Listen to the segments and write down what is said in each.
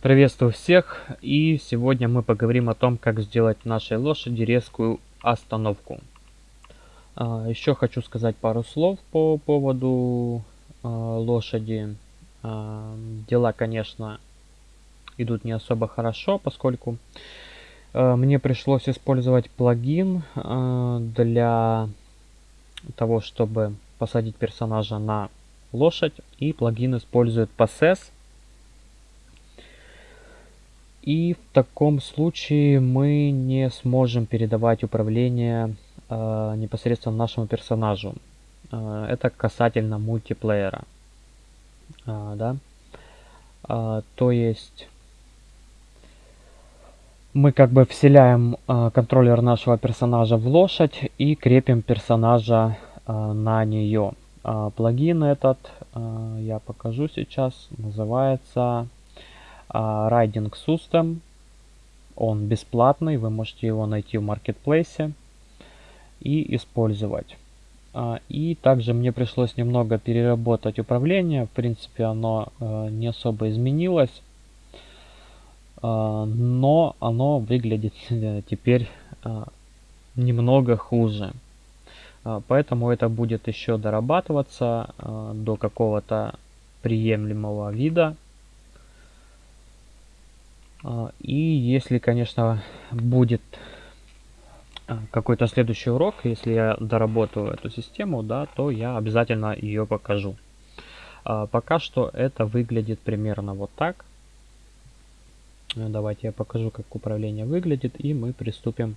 Приветствую всех и сегодня мы поговорим о том, как сделать нашей лошади резкую остановку. А, еще хочу сказать пару слов по поводу а, лошади. А, дела, конечно, идут не особо хорошо, поскольку мне пришлось использовать плагин для того, чтобы посадить персонажа на лошадь. И плагин использует Possess и в таком случае мы не сможем передавать управление э, непосредственно нашему персонажу. Э, это касательно мультиплеера. Э, да? э, то есть мы как бы вселяем э, контроллер нашего персонажа в лошадь и крепим персонажа э, на нее. Э, плагин этот, э, я покажу сейчас, называется а, Riding System. Он бесплатный, вы можете его найти в маркетплейсе и использовать. А, и также мне пришлось немного переработать управление. В принципе, оно э, не особо изменилось. А, но оно выглядит теперь немного хуже. Поэтому это будет еще дорабатываться до какого-то приемлемого вида. А, и если, конечно, будет а, какой-то следующий урок, если я доработаю эту систему, да, то я обязательно ее покажу. А, пока что это выглядит примерно вот так. Давайте я покажу, как управление выглядит, и мы приступим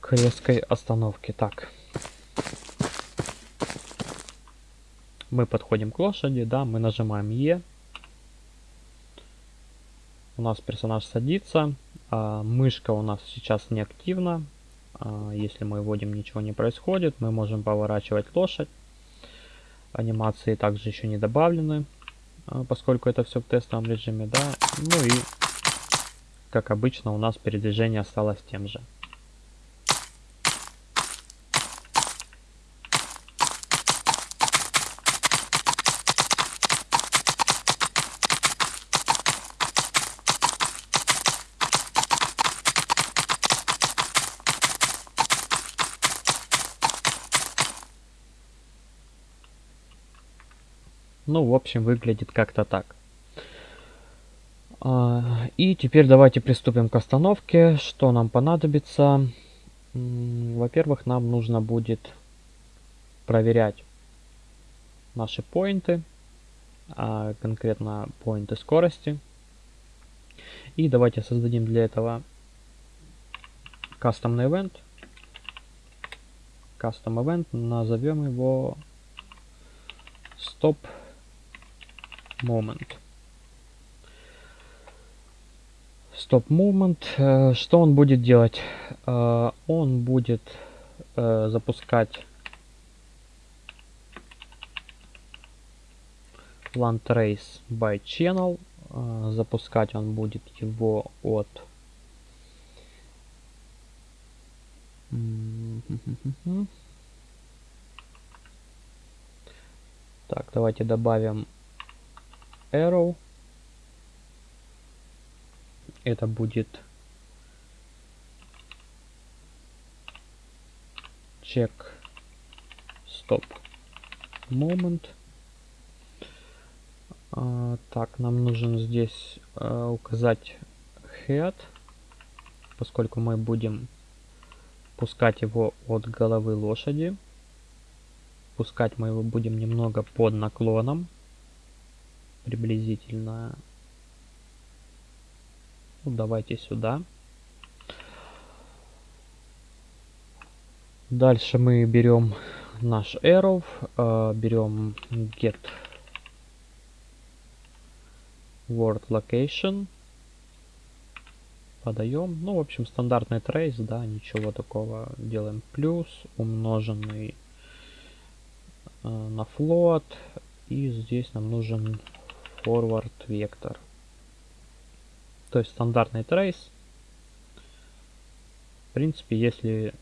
к резкой остановке. Так. Мы подходим к лошади, да, мы нажимаем Е у нас персонаж садится, а мышка у нас сейчас не активна. А если мы вводим, ничего не происходит. Мы можем поворачивать лошадь. Анимации также еще не добавлены, а, поскольку это все в тестовом режиме. Да? Ну и, как обычно, у нас передвижение осталось тем же. Ну, в общем, выглядит как-то так. А, и теперь давайте приступим к остановке. Что нам понадобится? Во-первых, нам нужно будет проверять наши поинты, а конкретно поинты скорости. И давайте создадим для этого кастомный event. Custom event, назовем его stop moment. Stop moment. Э, что он будет делать? Э, он будет э, запускать land trace by channel. Запускать он будет его от Так, давайте добавим arrow. Это будет check stop moment. А, так, нам нужен здесь а, указать head, поскольку мы будем пускать его от головы лошади. Пускать мы его будем немного под наклоном приблизительно. Ну, давайте сюда. Дальше мы берем наш arrow, э, берем get word location, подаем, ну, в общем, стандартный трейс, да, ничего такого, делаем плюс, умноженный э, на float, и здесь нам нужен forward вектор. То есть стандартный трейс. В принципе, если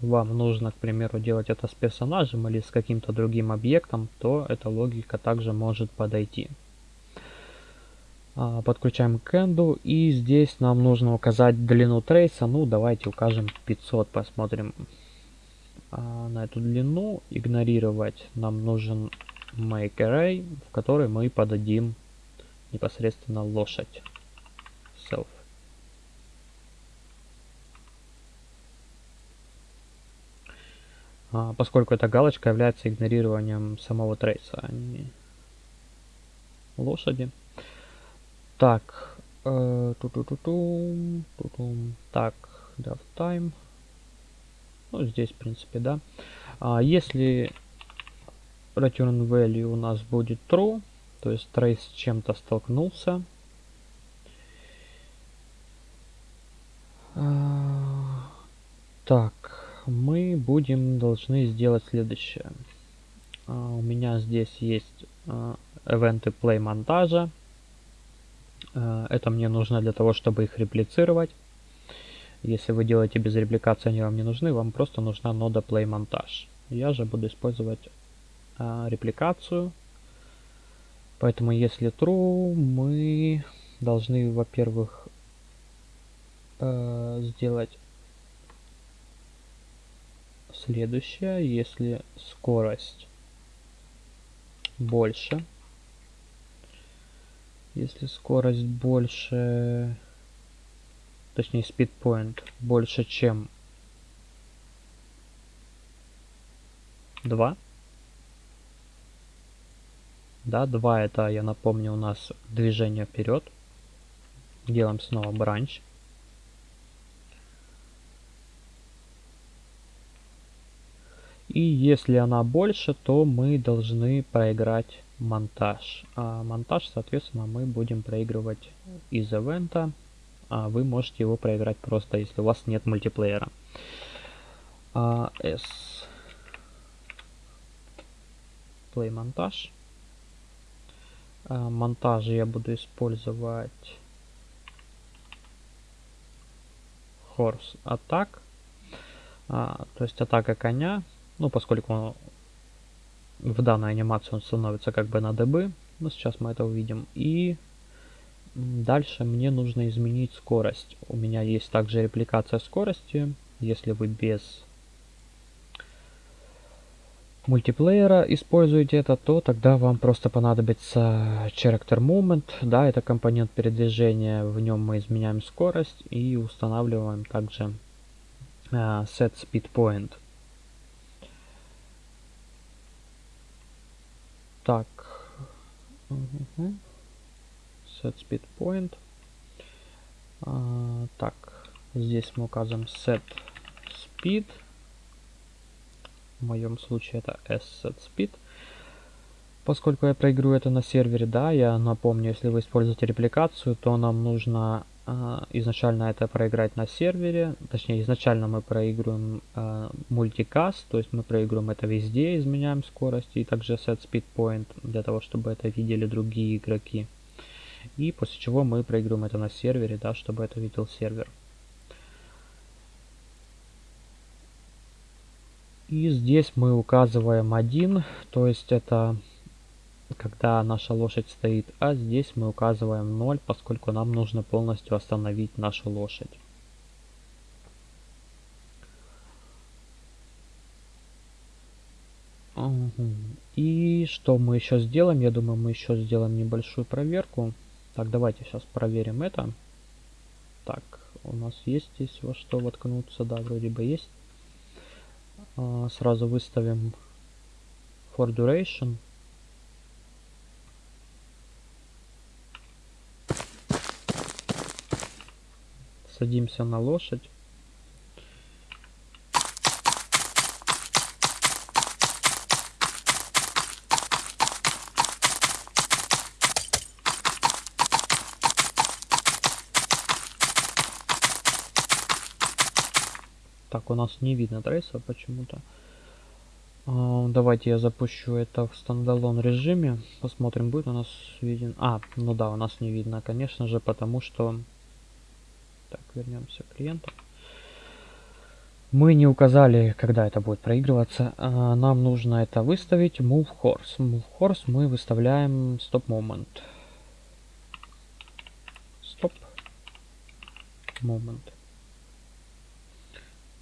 вам нужно, к примеру, делать это с персонажем или с каким-то другим объектом, то эта логика также может подойти. А, подключаем к энду и здесь нам нужно указать длину трейса. Ну, давайте укажем 500, посмотрим а, на эту длину. Игнорировать нам нужен make в который мы подадим непосредственно лошадь. Self. А, поскольку эта галочка является игнорированием самого трейса, а не лошади. Так, э, ту -ту -ту -ту, ту -ту. так, time. Ну, здесь, в принципе, да. А если return value у нас будет true, то есть трейс с чем-то столкнулся, а, так, мы будем должны сделать следующее. Uh, у меня здесь есть эвенты play монтажа. Это мне нужно для того, чтобы их реплицировать. Если вы делаете без репликации, они вам не нужны, вам просто нужна нода play монтаж. Я же буду использовать репликацию. Поэтому если true, мы должны, во-первых, сделать Следующее, если скорость больше, если скорость больше, точнее speed point больше, чем 2, да, 2 это, я напомню, у нас движение вперед. Делаем снова бранч. И если она больше, то мы должны проиграть монтаж. А монтаж, соответственно, мы будем проигрывать из ивента. А вы можете его проиграть просто, если у вас нет мультиплеера. А, S. Play монтаж. А, монтажи я буду использовать Horse Attack. А, то есть атака коня ну, поскольку в данной анимации он становится как бы на db, но сейчас мы это увидим. И дальше мне нужно изменить скорость. У меня есть также репликация скорости. Если вы без мультиплеера используете это, то тогда вам просто понадобится character moment. Да, это компонент передвижения. В нем мы изменяем скорость и устанавливаем также uh, set speed point. Так. Угу. Set speed point. А, так. Здесь мы указываем set speed. В моем случае это s set speed. Поскольку я проиграю это на сервере, да, я напомню, если вы используете репликацию, то нам нужно а, изначально это проиграть на сервере, точнее изначально мы проигрываем э, то есть мы проигрываем это везде, изменяем скорость и также set speed point для того, чтобы это видели другие игроки. И после чего мы проигрываем это на сервере, да, чтобы это видел сервер. И здесь мы указываем один, то есть это когда наша лошадь стоит, а здесь мы указываем 0, поскольку нам нужно полностью остановить нашу лошадь. И что мы еще сделаем? Я думаю, мы еще сделаем небольшую проверку. Так, давайте сейчас проверим это. Так, у нас есть здесь во что воткнуться. Да, вроде бы есть. А, сразу выставим for duration. садимся на лошадь. Так, у нас не видно трейса почему-то. А, давайте я запущу это в стандалон режиме. Посмотрим, будет у нас виден... А, ну да, у нас не видно, конечно же, потому что так, вернемся к клиенту. Мы не указали, когда это будет проигрываться. А, нам нужно это выставить. Move horse. Move horse мы выставляем stop moment. Stop moment.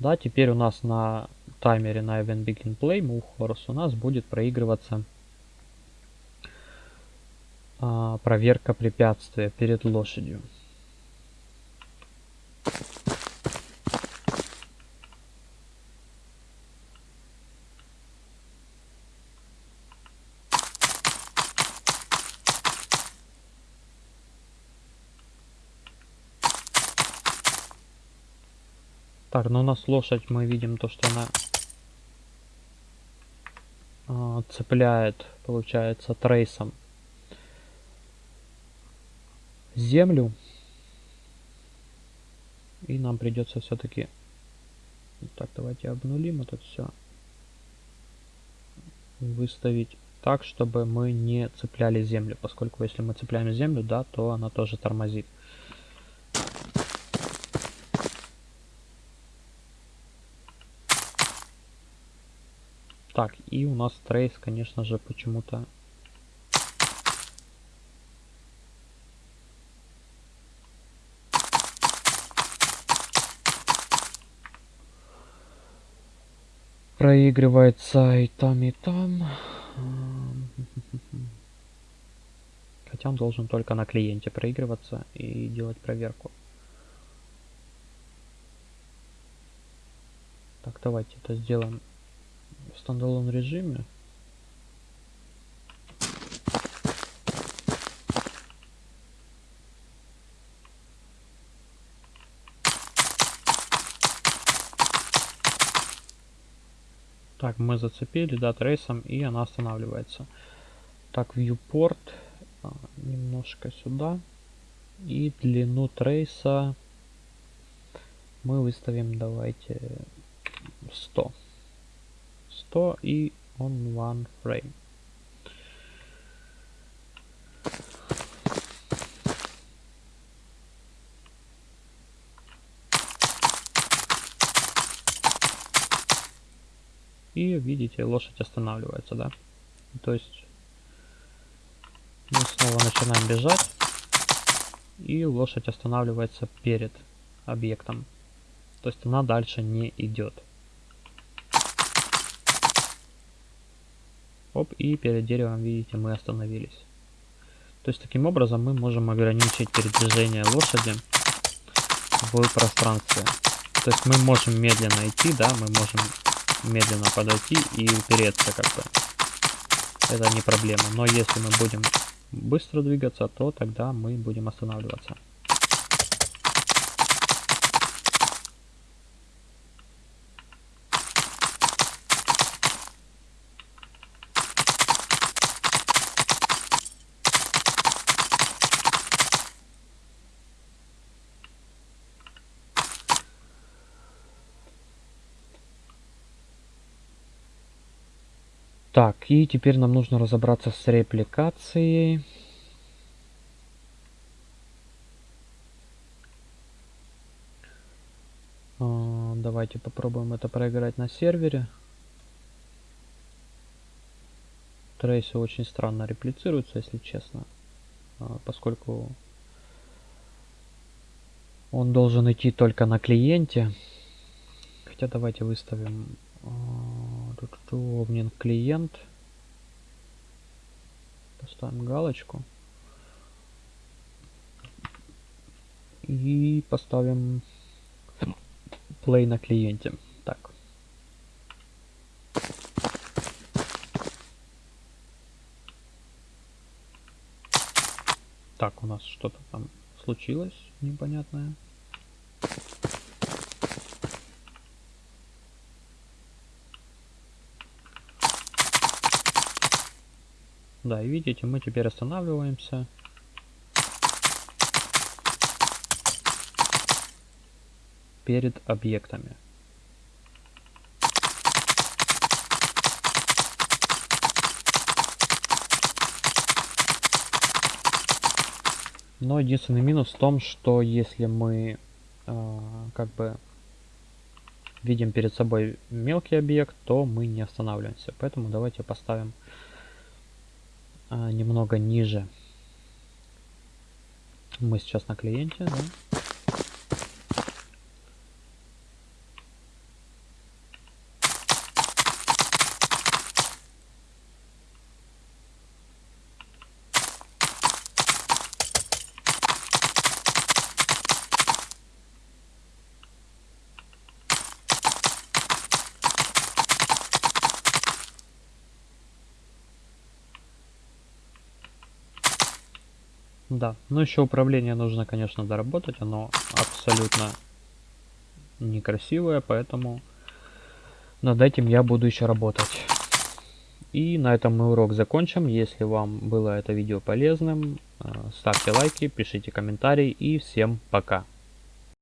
Да, теперь у нас на таймере на event begin play move horse у нас будет проигрываться а, проверка препятствия перед лошадью. Так, ну у нас лошадь, мы видим то, что она э, цепляет, получается, трейсом землю. И нам придется все-таки... Так, давайте обнулим это все. Выставить так, чтобы мы не цепляли землю. Поскольку если мы цепляем землю, да, то она тоже тормозит. Так, и у нас трейс, конечно же, почему-то... Проигрывается и там, и там. Хотя он должен только на клиенте проигрываться и делать проверку. Так, давайте это сделаем в стендалон режиме. Так, мы зацепили, да, трейсом, и она останавливается. Так, viewport а, немножко сюда. И длину трейса мы выставим, давайте, 100. 100 и on one frame. И видите, лошадь останавливается, да? То есть мы снова начинаем бежать, и лошадь останавливается перед объектом. То есть она дальше не идет. Оп, и перед деревом, видите, мы остановились. То есть таким образом мы можем ограничить передвижение лошади в пространстве. То есть мы можем медленно идти, да, мы можем медленно подойти и упереться как бы. Это не проблема. Но если мы будем быстро двигаться, то тогда мы будем останавливаться. Так, и теперь нам нужно разобраться с репликацией. А, давайте попробуем это проиграть на сервере. Трейсы очень странно реплицируются, если честно. А, поскольку он должен идти только на клиенте. Хотя давайте выставим обмен клиент. Поставим галочку. И поставим play на клиенте. Так. Так, у нас что-то там случилось непонятное. Да, и видите, мы теперь останавливаемся. перед объектами. Но единственный минус в том, что если мы э, как бы видим перед собой мелкий объект, то мы не останавливаемся. Поэтому давайте поставим немного ниже. Мы сейчас на клиенте, да? Да, ну еще управление нужно, конечно, доработать, оно абсолютно некрасивое, поэтому над этим я буду еще работать. И на этом мы урок закончим. Если вам было это видео полезным, э, ставьте лайки, пишите комментарии и всем пока.